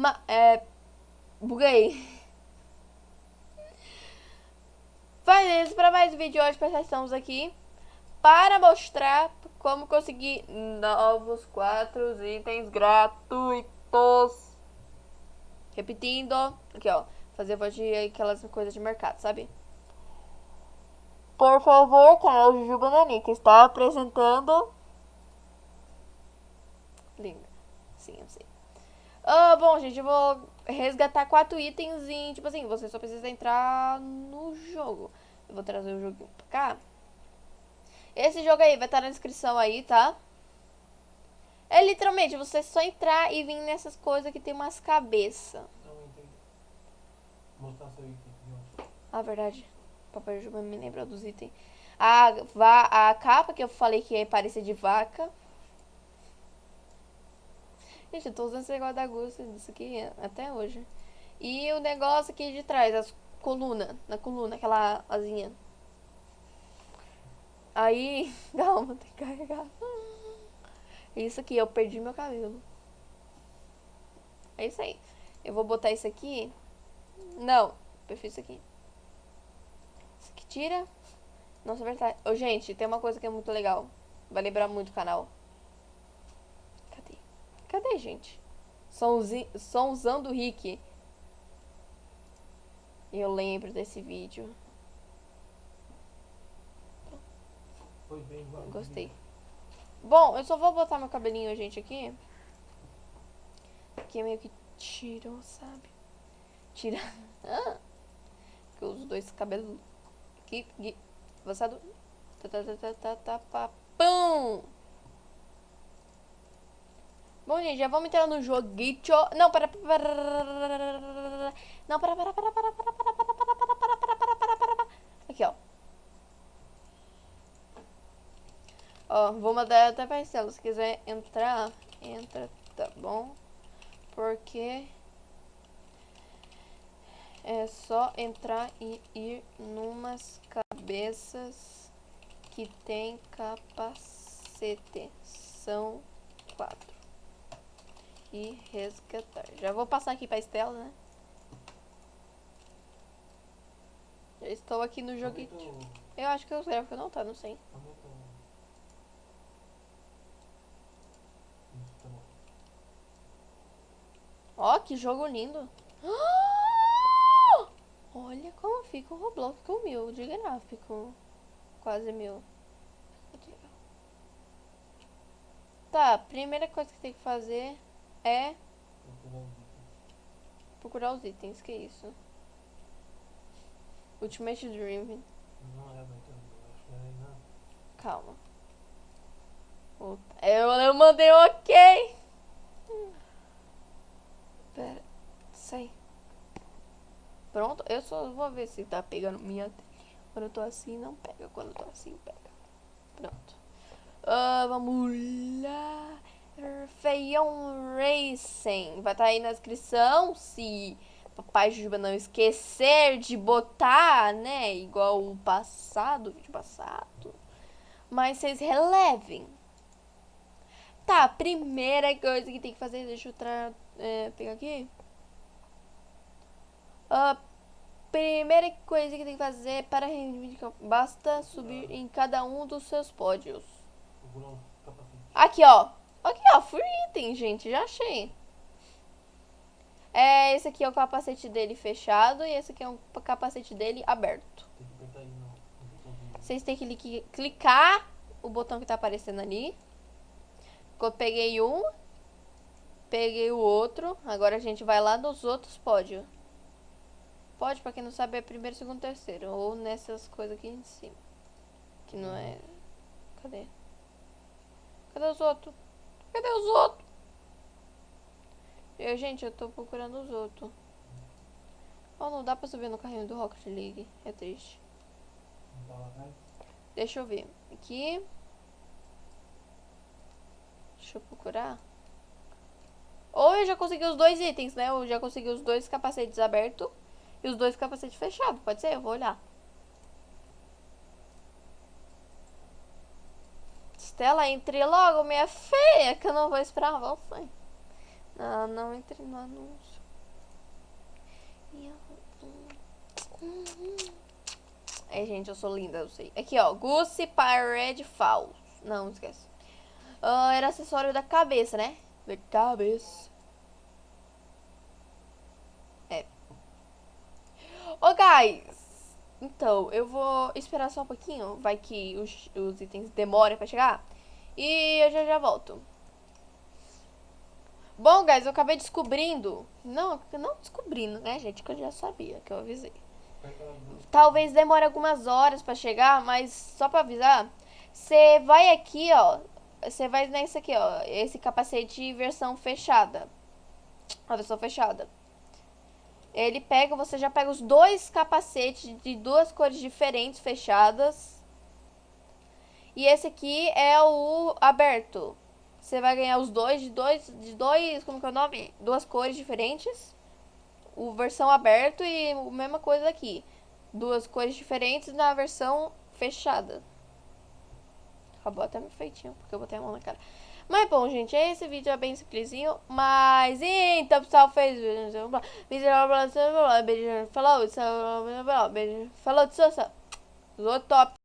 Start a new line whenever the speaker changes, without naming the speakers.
Ma é... Buguei. Faz isso para mais um vídeo hoje, pessoal. Estamos aqui para mostrar como conseguir novos quatro itens gratuitos. Repetindo. Aqui, ó. Fazer voz de aquelas coisas de mercado, sabe? Por favor, canal Juju Bananica está apresentando. Linda. Sim, eu sei. Ah, bom, gente, eu vou resgatar quatro itens em, tipo assim, você só precisa entrar no jogo. Eu vou trazer o joguinho pra cá. Esse jogo aí vai estar na descrição aí, tá? É literalmente, você só entrar e vir nessas coisas que tem umas cabeças.
Mostrar seu item.
Ah, verdade. Papai Juba me lembra dos itens. A, va a capa que eu falei que é parecer de vaca. Gente, eu tô usando esse negócio da Gucci disso aqui até hoje. E o negócio aqui de trás, as colunas. Na coluna, aquela asinha. Aí, calma, tem que carregar. Isso aqui, eu perdi meu cabelo. É isso aí. Eu vou botar isso aqui. Não, prefiro isso aqui. Isso aqui tira. Nossa, é verdade. Ô, gente, tem uma coisa que é muito legal. Vai lembrar muito o canal. Gente? Somzi... Somzão do Rick. Eu lembro desse vídeo.
Foi bem.
Gostei. Bom, eu só vou botar meu cabelinho, gente, aqui. Aqui é meio que tirou, sabe? Tira. Ah! Que os dois cabelos. Aqui, aqui. Avançado. Tá, tá, tá, tá, tá, tá, pá, pum! Bom, gente, já vamos entrar no joguinho. Não, para, para. Não, para, para, para, para, para, para, para, para, para, para, para, para, para, para, para. Aqui, ó. Ó, vou mandar até pra Estela. Se quiser entrar, entra, tá bom? Porque é só entrar e ir numas cabeças que tem capacete. São quatro. E resgatar. Já vou passar aqui pra Estela, né? Já estou aqui no joguinho. Eu acho que o gráfico não tá, não sei. Ó, que jogo lindo. Olha como fica o Roblox com mil de gráfico. Quase mil. Tá, primeira coisa que tem que fazer é
Procurar os itens.
que isso. Ultimate Dream.
Não é, é não.
Calma. Eu, eu mandei um ok. Pera. Sai. Pronto. Eu só vou ver se tá pegando minha. Quando eu tô assim, não pega. Quando eu tô assim, pega. Pronto. Ah, vamos lá. Feião Racing. Vai estar aí na descrição. Se papai Juba não esquecer de botar, né? Igual o passado, vídeo passado. Mas vocês relevem. Tá, primeira coisa que tem que fazer. Deixa eu tra é, pegar aqui. A primeira coisa que tem que fazer para reivindicar. Basta subir em cada um dos seus pódios. Aqui, ó. Aqui, ó. Free item, gente. Já achei. É, esse aqui é o capacete dele fechado e esse aqui é o capacete dele aberto. Vocês têm que li- clicar o botão que tá aparecendo ali. Eu peguei um. Peguei o outro. Agora a gente vai lá nos outros pódios. Pode, pra quem não sabe, é primeiro, segundo, terceiro. Ou nessas coisas aqui em cima. Que não é. Cadê? Cadê os outros? Cadê os outros? Eu, gente, eu tô procurando os outros. Oh, não dá pra subir no carrinho do Rocket League. É triste. Deixa eu ver. Aqui. Deixa eu procurar. Ou eu já consegui os dois itens, né? Eu já consegui os dois capacetes abertos e os dois capacetes fechados. Pode ser? Eu vou olhar. tela. Entre logo, minha feia, que eu não vou esperar você. Não, não entre no anúncio. É, gente, eu sou linda, eu sei. Aqui, ó. Goose Pirate Falls. Não, esquece. Uh, era acessório da cabeça, né? Da cabeça. É. Ô, oh, guys. Então, eu vou esperar só um pouquinho, vai que os, os itens demorem pra chegar. E eu já já volto. Bom, guys, eu acabei descobrindo... Não, não descobrindo, né, gente? Que eu já sabia, que eu avisei. Talvez demore algumas horas pra chegar, mas só pra avisar... Você vai aqui, ó... Você vai nesse aqui, ó... Esse capacete versão fechada. A versão fechada. Ele pega, você já pega os dois capacetes de duas cores diferentes fechadas. E esse aqui é o aberto. Você vai ganhar os dois de dois, de dois, como que é o nome? Duas cores diferentes. O versão aberto e a mesma coisa aqui. Duas cores diferentes na versão fechada. Acabou até meu feitinho, porque eu botei a mão na cara. Mas bom, gente, esse vídeo é bem simplesinho. Mas então, pessoal, fez vídeo. Vídeo, falou, falou, falou, falou, falou, falou, falou, falou, falou, falou, falou, falou, falou,